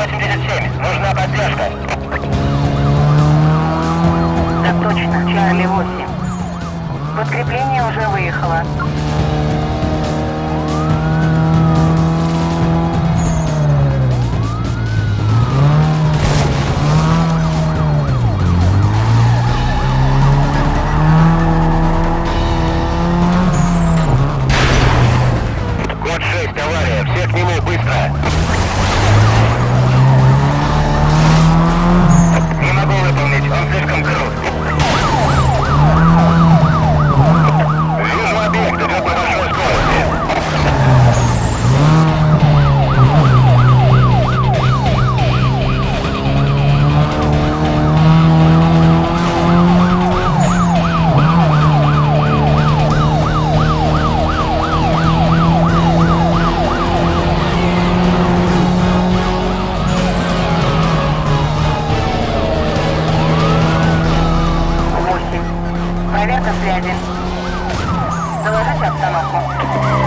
87, нужна поддержка. Так точно, Чарли 8. Подкрепление уже выехало. Связи. Доложите обстановку.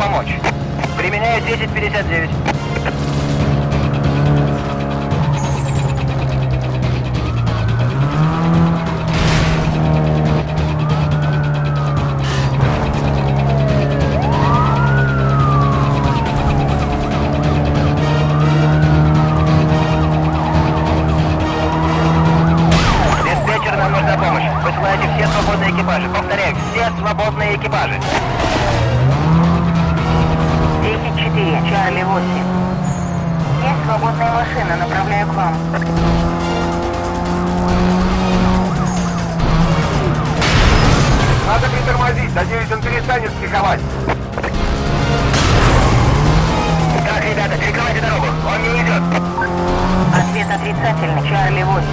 Помочь. Применяю 1059. Диспетчер, нам нужна помощь. Высылайте все свободные экипажи. Повторяю, все свободные экипажи. 10-4, Чарли 8. Есть свободная машина, направляю к вам. Надо притормозить. Надеюсь, он перестанет психовать. Так, ребята, перекрывайте дорогу. Он не идет. Ответ отрицательный, Чарли 8.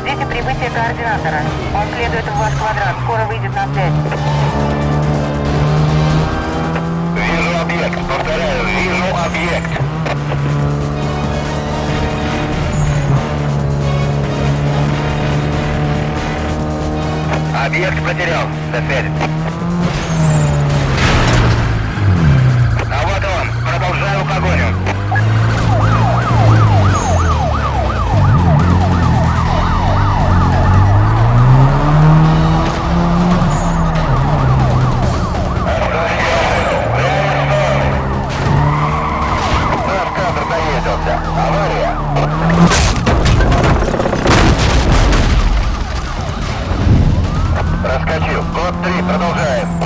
Ждите прибытия координатора. Он следует в ваш квадрат, скоро выйдет на связь. Объект потерял. До связи. Colonel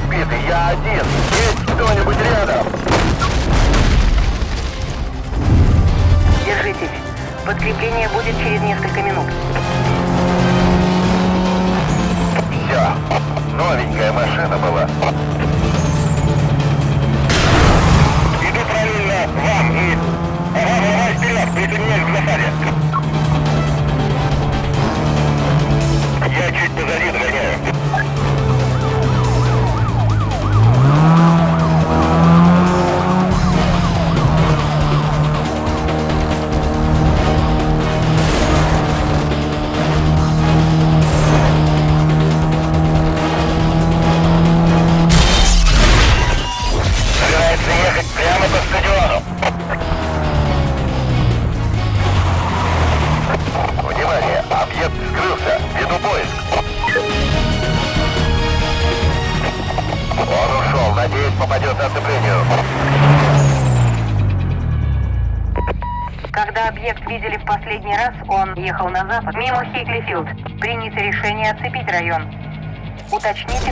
разбиты. Я один. Есть кто-нибудь рядом? Держитесь. Подкрепление будет через несколько минут. Объект видели в последний раз, он ехал на запад, мимо Хиклифилд. Принято решение оцепить район. Уточните,